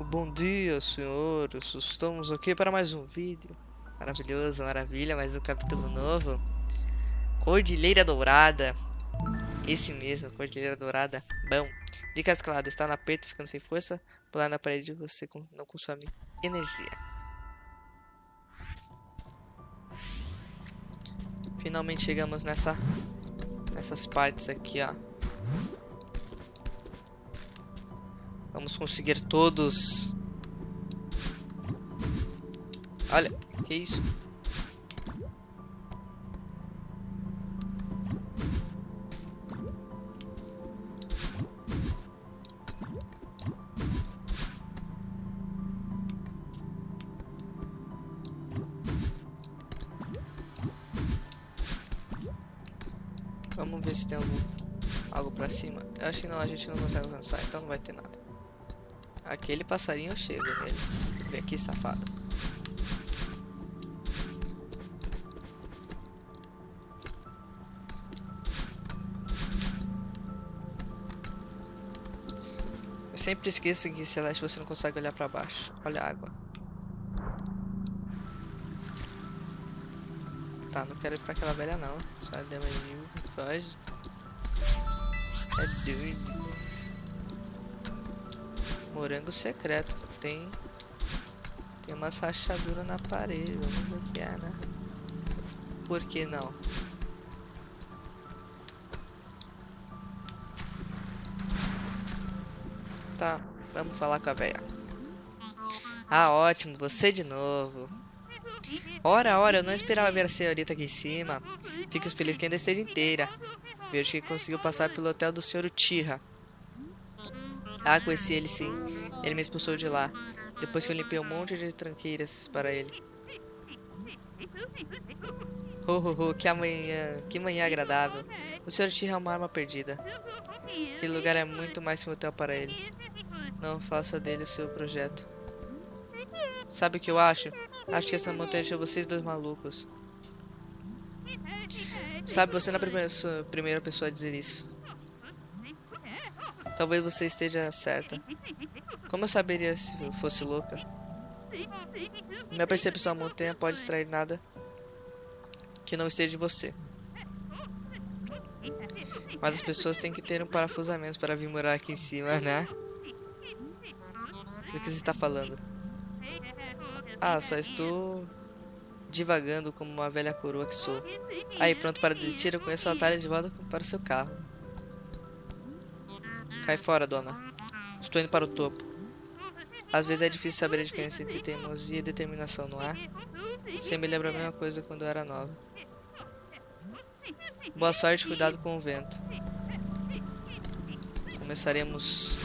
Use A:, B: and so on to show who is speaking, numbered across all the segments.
A: Bom dia, senhores. Estamos aqui para mais um vídeo. Maravilhoso, maravilha, mais um capítulo novo. Cordilheira Dourada. Esse mesmo, Cordilheira Dourada. Bom, dica escalada, está na aperto, ficando sem força. Pular na parede você não consome energia. Finalmente chegamos nessa nessas partes aqui, ó. Vamos conseguir todos. Olha, que isso? Vamos ver se tem algum, algo pra cima. Eu acho que não, a gente não consegue alcançar, então não vai ter nada. Aquele passarinho chega nele. Vem aqui, safado. Eu sempre esqueço que Celeste você não consegue olhar pra baixo. Olha a água. Tá, não quero ir pra aquela velha não. Só deu uma foge. É doido. Morango secreto. Tem. Tem uma rachadura na parede. Vamos que é, né? Por que não? Tá, vamos falar com a velha. Ah, ótimo, você de novo. Ora, ora, eu não esperava ver a senhorita aqui em cima. Fico feliz que ainda esteja inteira. Vejo que conseguiu passar pelo hotel do senhor Tira. Ah, conheci ele sim. Ele me expulsou de lá. Depois que eu limpei um monte de tranqueiras para ele. Oh, oh, oh, que amanhã, que manhã agradável. O senhor Tira é uma arma perdida. Aquele lugar é muito mais que um hotel para ele. Não faça dele o seu projeto. Sabe o que eu acho? Acho que essa montanha deixou vocês dois malucos. Sabe, você não é a primeira pessoa a dizer isso. Talvez você esteja certa. Como eu saberia se eu fosse louca? Minha percepção da montanha pode extrair nada que não esteja de você. Mas as pessoas têm que ter um parafusamento para vir morar aqui em cima, né? O que você está falando? Ah, só estou divagando como uma velha coroa que sou. Aí, pronto para desistir, eu conheço o atalho de volta para o seu carro. Cai fora, dona. Estou indo para o topo. Às vezes é difícil saber a diferença entre teimosia e determinação, não é? Você me lembra a mesma coisa quando eu era nova. Boa sorte, cuidado com o vento. Começaremos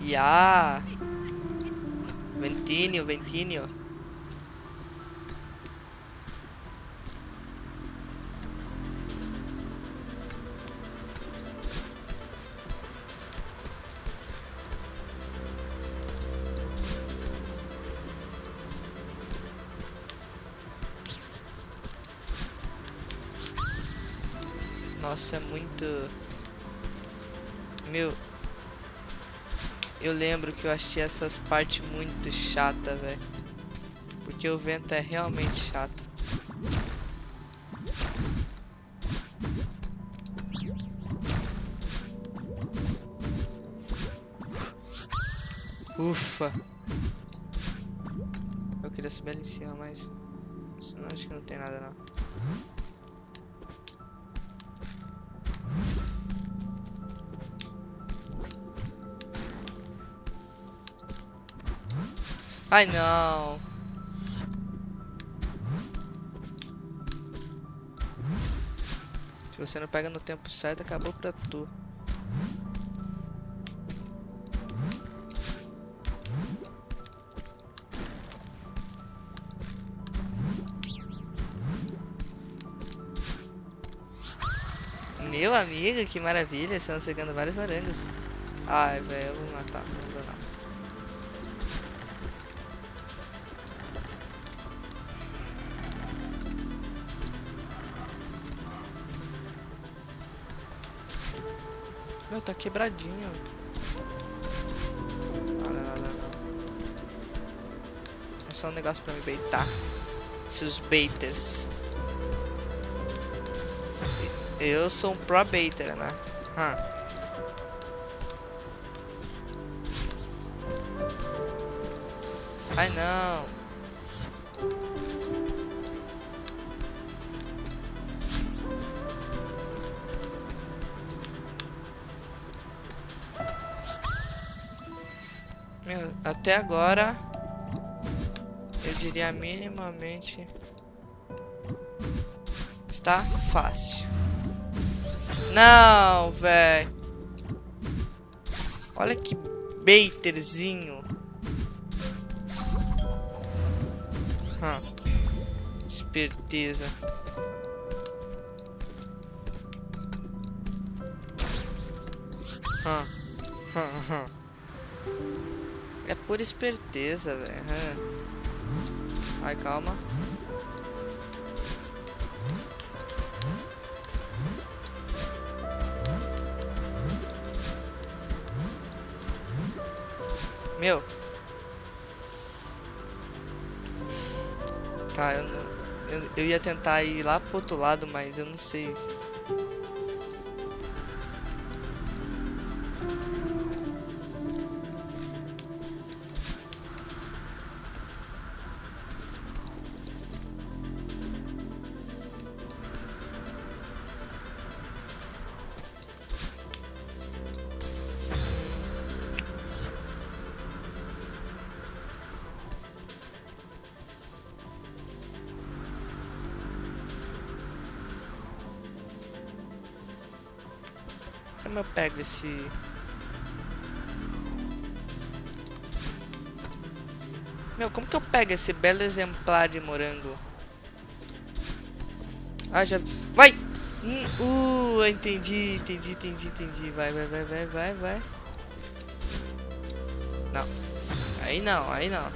A: Ya. Ventinho, ventinho. Nossa, é muito... Meu, eu lembro que eu achei essas partes muito chata, velho. Porque o vento é realmente chato. Ufa. Eu queria subir ali em cima, mas... Acho que não tem nada não. Ai, não. Se você não pega no tempo certo, acabou pra tu. Meu amigo, que maravilha, estão chegando vários orangos. Ai, velho, eu vou matar, não vou não. Meu, tá quebradinho. Não, não, não, não. É só um negócio pra me beitar. Seus baiters. Eu sou um pro baiter, né? Ai não. Até agora eu diria minimamente está fácil. Não, velho. Olha que baiterzinho. esperteza. Hum. Hum, É por esperteza, velho. Ai, calma. Meu. Tá, eu não... Eu, eu ia tentar ir lá pro outro lado, mas eu não sei se... Como eu pego esse... Meu, como que eu pego esse belo exemplar de morango? Ah, já... Vai! Hum, uh, entendi, entendi, entendi, entendi. Vai, vai, vai, vai, vai, vai. Não. Aí não, aí não.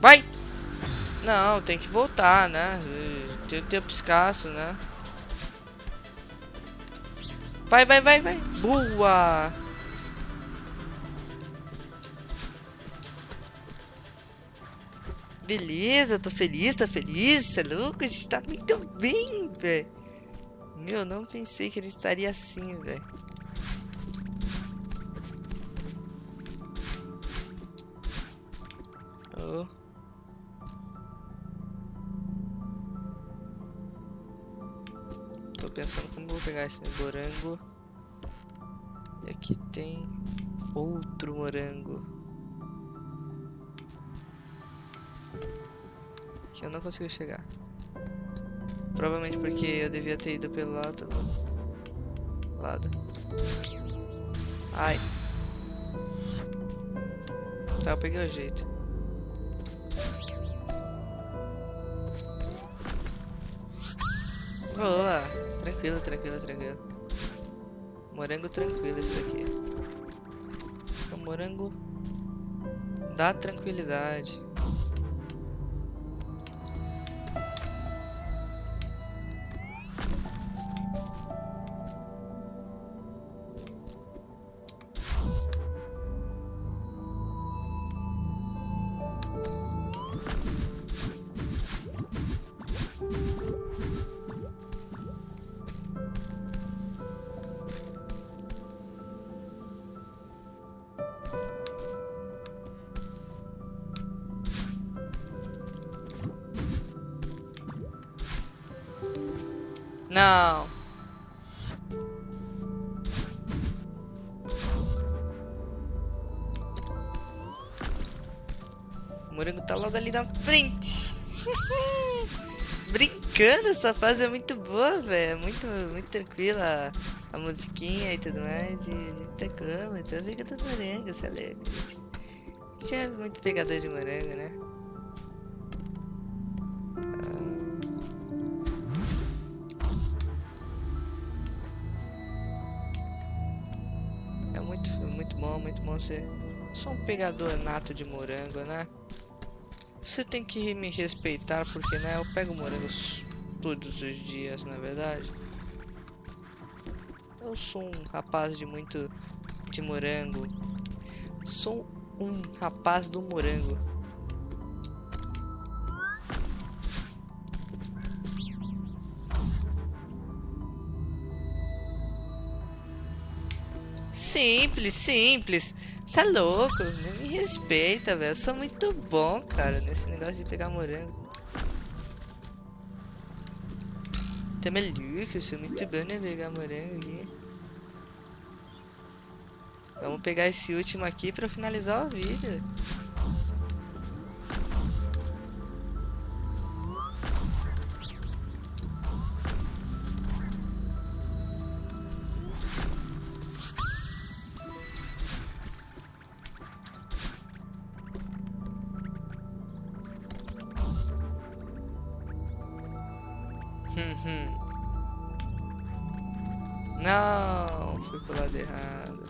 A: Vai! Não, tem que voltar, né? Tem tempo escasso, né? Vai, vai, vai, vai. Boa! Beleza, tô feliz, tô feliz. Você é louco? A gente tá muito bem, velho. Meu, não pensei que ele estaria assim, velho. Oh. Pensando como vou pegar esse morango. E aqui tem outro morango. Que eu não consigo chegar. Provavelmente porque eu devia ter ido pelo lado. Lado. Ai. Tá, eu peguei o jeito. Boa! Tranquilo, tranquilo, tranquilo. Morango tranquilo esse daqui. O morango dá tranquilidade. Não. O morango tá logo ali na frente. Brincando, essa fase é muito boa, velho. Muito, muito tranquila a musiquinha e tudo mais. E a gente tá como, então fica dos morangos, você é louco. A gente é muito pegador de morango, né? Muito bom ser um pegador nato de morango, né? Você tem que me respeitar porque, né, eu pego morangos todos os dias, na é verdade. Eu sou um rapaz de muito de morango. Sou um rapaz do morango. Simples, simples. Você é louco, me respeita, velho. Eu sou muito bom, cara, nesse negócio de pegar morango. Tá maluco, eu sou muito bom né pegar morango. Vamos pegar esse último aqui pra finalizar o vídeo. Não, fui pro lado errado.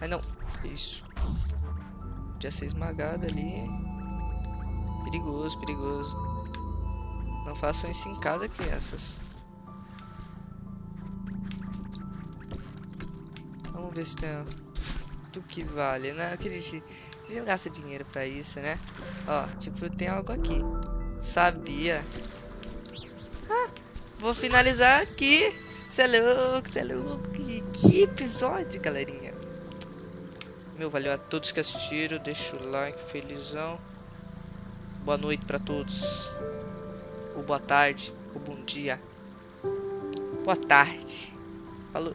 A: Ai não, isso. Podia ser esmagado ali. Perigoso, perigoso. Não façam isso em casa, crianças. Vamos ver se tem do que vale, né? a gente não gasta dinheiro pra isso, né? Ó, tipo, tem algo aqui. Sabia. Ah, vou finalizar aqui. Você é louco, você é louco. Que, que episódio, galerinha. Meu, valeu a todos que assistiram. Deixa o like, felizão. Boa noite pra todos. Ou boa tarde, ou bom dia. Boa tarde. Falou.